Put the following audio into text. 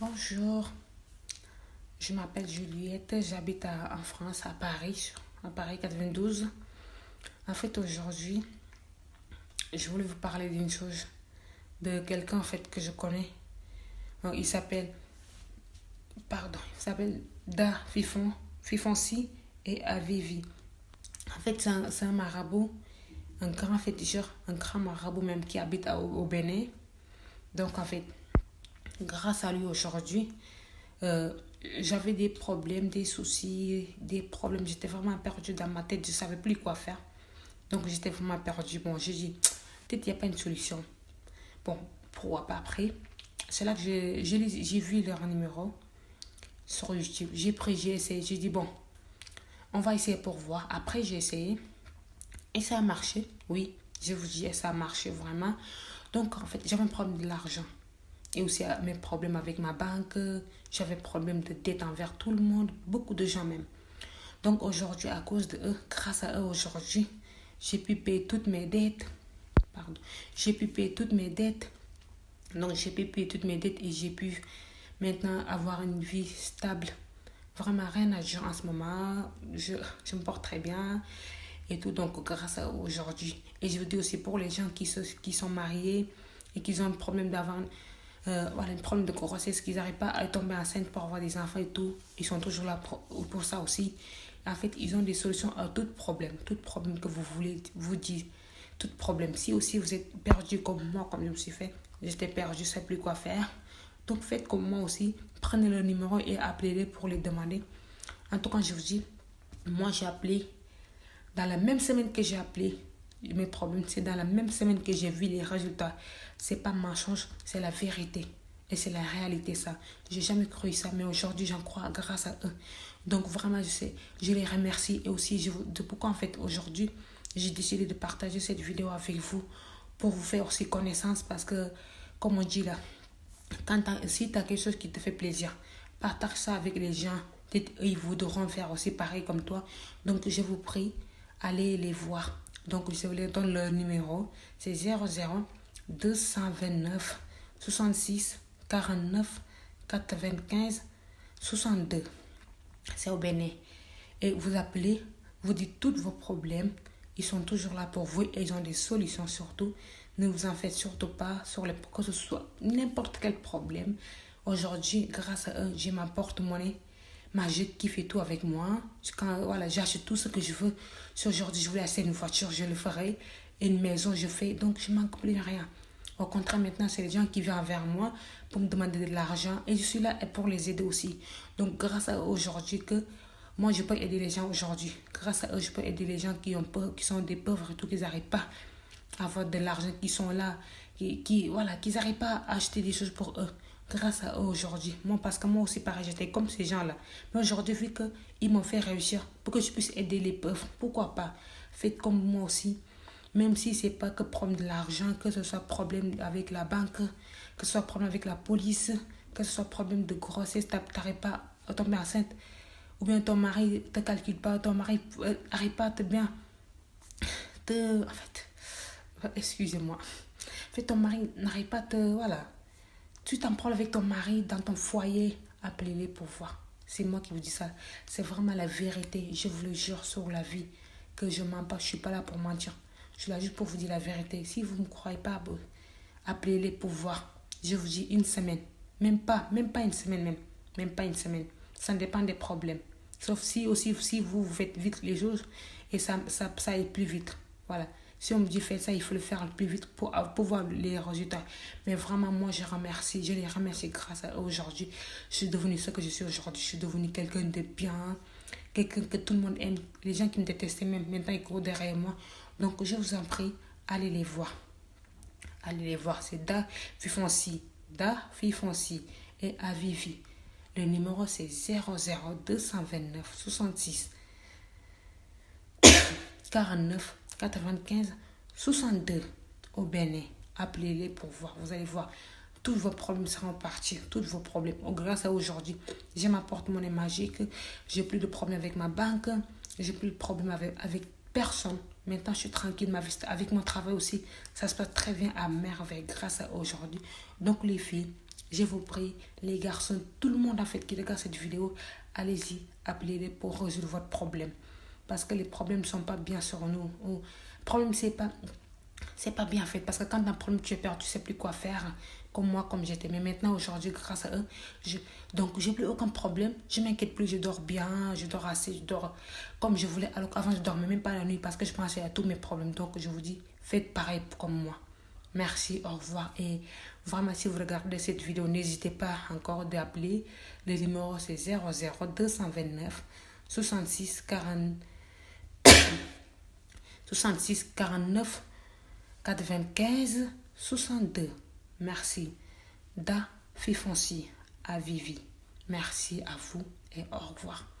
Bonjour, je m'appelle Juliette, j'habite en France, à Paris, à Paris 92. En fait, aujourd'hui, je voulais vous parler d'une chose, de quelqu'un en fait que je connais. Il s'appelle, pardon, il s'appelle Da Fifon, Fifonsi et Avivi. En fait, c'est un, un marabout, un grand féticheur, un grand marabout même qui habite au, au Bénin. Donc, en fait, grâce à lui aujourd'hui, euh, j'avais des problèmes, des soucis, des problèmes. J'étais vraiment perdue dans ma tête. Je ne savais plus quoi faire. Donc, j'étais vraiment perdue. Bon, j'ai dit, peut-être qu'il n'y a pas une solution. Bon, pourquoi pas après C'est là que j'ai vu leur numéro sur YouTube. J'ai pris, j'ai essayé. J'ai dit, bon, on va essayer pour voir. Après, j'ai essayé. Et ça a marché. Oui, je vous dis, ça a marché vraiment. Donc, en fait, j'avais un problème de l'argent. Et aussi euh, mes problèmes avec ma banque. J'avais problème de dette envers tout le monde. Beaucoup de gens même. Donc, aujourd'hui, à cause de eux, grâce à eux, aujourd'hui, j'ai pu payer toutes mes dettes. Pardon. J'ai pu payer toutes mes dettes. Donc, j'ai pu payer toutes mes dettes et j'ai pu maintenant avoir une vie stable. Vraiment rien à dire en ce moment. Je, je me porte très bien et tout. Donc, grâce à aujourd'hui. Et je vous dis aussi pour les gens qui, se, qui sont mariés et qui ont un problème d'avoir euh, voilà, un problème de grossesse, qu'ils n'arrivent pas à tomber enceinte pour avoir des enfants et tout. Ils sont toujours là pour, pour ça aussi. En fait, ils ont des solutions à tout problème. Tout problème que vous voulez vous dire. Tout problème. Si aussi vous êtes perdu comme moi, comme je me suis fait, j'étais perdu, je ne sais plus quoi faire. Donc faites comme moi aussi. Prenez le numéro et appelez-les pour les demander. En tout cas, je vous dis, moi j'ai appelé dans la même semaine que j'ai appelé mes problèmes, c'est dans la même semaine que j'ai vu les résultats. C'est pas mensonge, c'est la vérité. Et c'est la réalité, ça. J'ai jamais cru ça, mais aujourd'hui, j'en crois grâce à eux. Donc, vraiment, je sais, je les remercie. Et aussi, je de pourquoi, en fait, aujourd'hui, j'ai décidé de partager cette vidéo avec vous pour vous faire aussi connaissance. Parce que, comme on dit là, si tu as quelque chose qui te fait plaisir, partage ça avec les gens. Ils voudront faire aussi pareil comme toi. Donc, je vous prie, allez les voir. Donc, je vous les donne le numéro. C'est 00 229 66 49 95 62. C'est au Bénin. Et vous appelez, vous dites tous vos problèmes. Ils sont toujours là pour vous et ils ont des solutions surtout. Ne vous en faites surtout pas sur les, que ce soit n'importe quel problème. Aujourd'hui, grâce à eux, j'ai ma porte-monnaie magique qui fait tout avec moi. Quand voilà, j'achète tout ce que je veux. Si aujourd'hui je voulais acheter une voiture, je le ferai. Une maison, je fais. Donc, je manque plus de rien. Au contraire, maintenant, c'est les gens qui viennent vers moi pour me demander de l'argent. Et je suis là pour les aider aussi. Donc, grâce à aujourd'hui que moi, je peux aider les gens aujourd'hui. Grâce à eux, je peux aider les gens qui, ont peur, qui sont des pauvres et tout, qui n'arrivent pas à avoir de l'argent, qui sont là, qui, qui voilà, qui n'arrivent pas à acheter des choses pour eux. Grâce à eux aujourd'hui. Moi, parce que moi aussi, pareil, j'étais comme ces gens-là. Mais aujourd'hui, vu qu'ils m'ont fait réussir pour que je puisse aider les pauvres, pourquoi pas? Faites comme moi aussi. Même si c'est pas que problème de l'argent, que ce soit problème avec la banque, que ce soit problème avec la police, que ce soit problème de grossesse, t'arrives pas à tomber enceinte, ou bien ton mari te calcule pas, ton mari n'arrive pas à te bien, te, en fait, excusez-moi, en fait, ton mari n'arrive pas à te, voilà, tu t'en prends avec ton mari dans ton foyer, appelez-les pour voir. C'est moi qui vous dis ça. C'est vraiment la vérité. Je vous le jure sur la vie que je mens pas. Je suis pas là pour mentir. Je suis là juste pour vous dire la vérité. Si vous ne me croyez pas, appelez-les pour voir. Je vous dis une semaine. Même pas, même pas une semaine même. Même pas une semaine. Ça dépend des problèmes. Sauf si aussi si vous, faites vite les choses et ça, ça, ça plus vite. Voilà. Si on me dit faites ça, il faut le faire le plus vite pour, pour voir les résultats. Mais vraiment, moi, je remercie. Je les remercie grâce à aujourd'hui. Je suis devenue ce que je suis aujourd'hui. Je suis devenue quelqu'un de bien. Quelqu'un que tout le monde aime. Les gens qui me détestaient même, maintenant, ils courent derrière moi. Donc, je vous en prie, allez les voir. Allez les voir. C'est Da Fifonsi. Da Fifonsi et Avivi. Le numéro, c'est 00229 66 49 95 62 au Bénin. Appelez-les pour voir. Vous allez voir. Tous vos problèmes seront partis. Tous vos problèmes. Grâce à aujourd'hui, j'ai ma porte-monnaie magique. J'ai plus de problème avec ma banque. J'ai plus de problème avec, avec personne. Maintenant, je suis tranquille. Ma vie, avec mon travail aussi, ça se passe très bien à merveille grâce à aujourd'hui. Donc, les filles, Je vous prie, les garçons, tout le monde en fait qui regarde cette vidéo, allez-y, appelez-les pour résoudre votre problème. Parce que les problèmes ne sont pas bien sur nous. Le problème, c'est pas pas bien fait parce que quand tu as un problème, tu es peur, tu sais plus quoi faire, comme moi, comme j'étais. Mais maintenant, aujourd'hui, grâce à eux, je, donc plus aucun problème, je m'inquiète plus, je dors bien, je dors assez, je dors comme je voulais. Alors qu'avant, je dormais même pas la nuit parce que je pensais à tous mes problèmes. Donc, je vous dis, faites pareil comme moi. Merci, au revoir. Et vraiment, si vous regardez cette vidéo, n'hésitez pas encore d'appeler. Le numéro, c'est 00229 66 40. 66 49 95 62. Merci. Da Fifonci à Vivi. Merci à vous et au revoir.